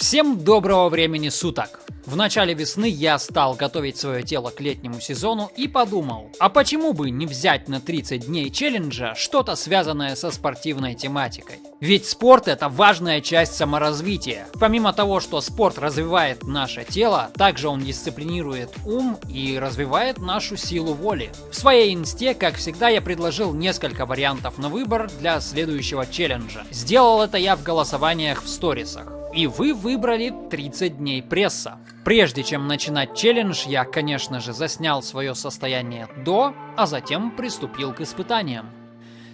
Всем доброго времени суток! В начале весны я стал готовить свое тело к летнему сезону и подумал, а почему бы не взять на 30 дней челленджа что-то связанное со спортивной тематикой? Ведь спорт это важная часть саморазвития. Помимо того, что спорт развивает наше тело, также он дисциплинирует ум и развивает нашу силу воли. В своей инсте, как всегда, я предложил несколько вариантов на выбор для следующего челленджа. Сделал это я в голосованиях в сторисах. И вы выбрали 30 дней пресса. Прежде чем начинать челлендж, я, конечно же, заснял свое состояние до, а затем приступил к испытаниям.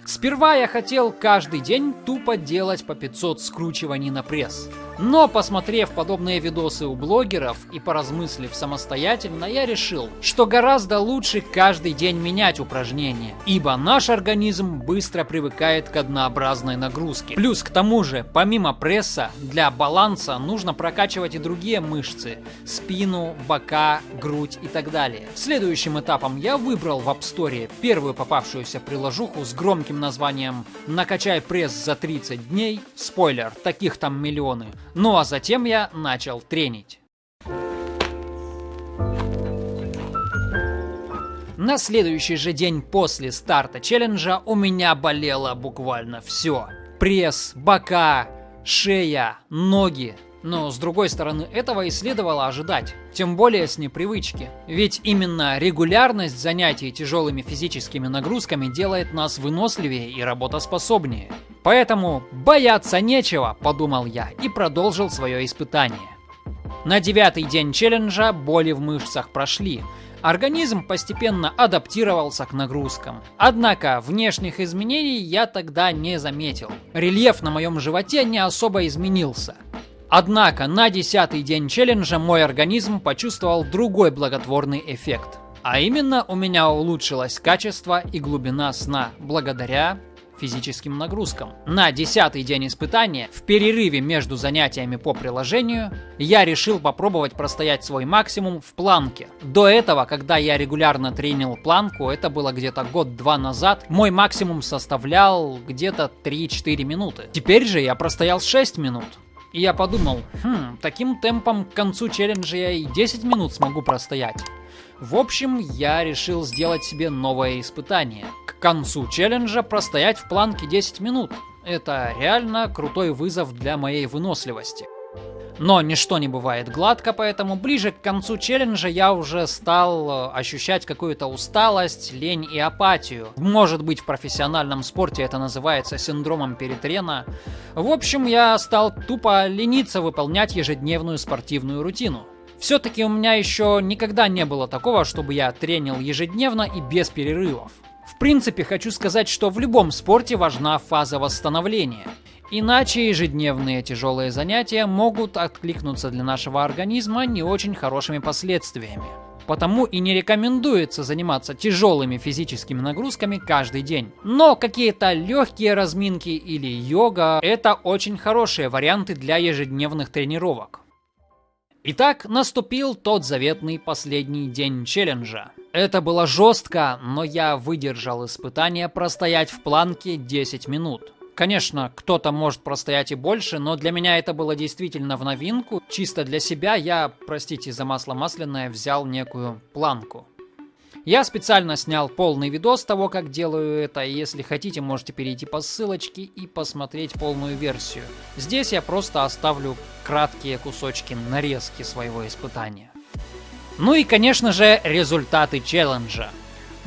Сперва я хотел каждый день тупо делать по 500 скручиваний на пресс. Но посмотрев подобные видосы у блогеров и поразмыслив самостоятельно, я решил, что гораздо лучше каждый день менять упражнения, ибо наш организм быстро привыкает к однообразной нагрузке. Плюс к тому же, помимо пресса, для баланса нужно прокачивать и другие мышцы, спину, бока, грудь и так далее. Следующим этапом я выбрал в App Store первую попавшуюся приложуху с громким названием «Накачай пресс за 30 дней». Спойлер, таких там миллионы. Ну а затем я начал тренить. На следующий же день после старта челленджа у меня болело буквально все. Пресс, бока, шея, ноги, но с другой стороны, этого и следовало ожидать, тем более с непривычки. Ведь именно регулярность занятий тяжелыми физическими нагрузками делает нас выносливее и работоспособнее. Поэтому бояться нечего, подумал я и продолжил свое испытание. На девятый день челленджа боли в мышцах прошли, Организм постепенно адаптировался к нагрузкам. Однако внешних изменений я тогда не заметил. Рельеф на моем животе не особо изменился. Однако на десятый день челленджа мой организм почувствовал другой благотворный эффект. А именно у меня улучшилось качество и глубина сна благодаря физическим нагрузкам. На десятый день испытания, в перерыве между занятиями по приложению, я решил попробовать простоять свой максимум в планке. До этого, когда я регулярно тренил планку, это было где-то год-два назад, мой максимум составлял где-то 3-4 минуты. Теперь же я простоял 6 минут. И я подумал, хм, таким темпом к концу челленджа я и 10 минут смогу простоять. В общем, я решил сделать себе новое испытание. К концу челленджа простоять в планке 10 минут. Это реально крутой вызов для моей выносливости. Но ничто не бывает гладко, поэтому ближе к концу челленджа я уже стал э, ощущать какую-то усталость, лень и апатию. Может быть в профессиональном спорте это называется синдромом перетрена. В общем, я стал тупо лениться выполнять ежедневную спортивную рутину. Все-таки у меня еще никогда не было такого, чтобы я тренил ежедневно и без перерывов. В принципе, хочу сказать, что в любом спорте важна фаза восстановления. Иначе ежедневные тяжелые занятия могут откликнуться для нашего организма не очень хорошими последствиями. Потому и не рекомендуется заниматься тяжелыми физическими нагрузками каждый день. Но какие-то легкие разминки или йога – это очень хорошие варианты для ежедневных тренировок. Итак, наступил тот заветный последний день челленджа. Это было жестко, но я выдержал испытание простоять в планке 10 минут. Конечно, кто-то может простоять и больше, но для меня это было действительно в новинку. Чисто для себя я, простите за масло масляное, взял некую планку. Я специально снял полный видос того, как делаю это, и если хотите, можете перейти по ссылочке и посмотреть полную версию. Здесь я просто оставлю краткие кусочки нарезки своего испытания. Ну и, конечно же, результаты челленджа.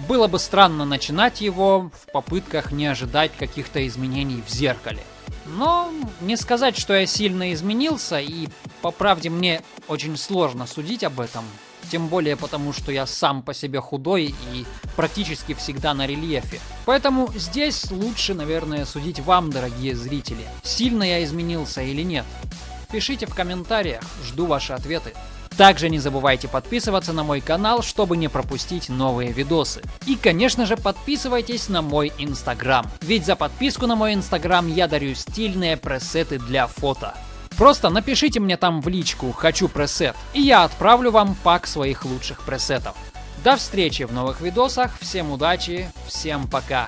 Было бы странно начинать его в попытках не ожидать каких-то изменений в зеркале. Но не сказать, что я сильно изменился, и по правде мне очень сложно судить об этом. Тем более потому, что я сам по себе худой и практически всегда на рельефе. Поэтому здесь лучше, наверное, судить вам, дорогие зрители, сильно я изменился или нет. Пишите в комментариях, жду ваши ответы. Также не забывайте подписываться на мой канал, чтобы не пропустить новые видосы. И конечно же подписывайтесь на мой инстаграм, ведь за подписку на мой инстаграм я дарю стильные пресеты для фото. Просто напишите мне там в личку «Хочу пресет» и я отправлю вам пак своих лучших пресетов. До встречи в новых видосах, всем удачи, всем пока!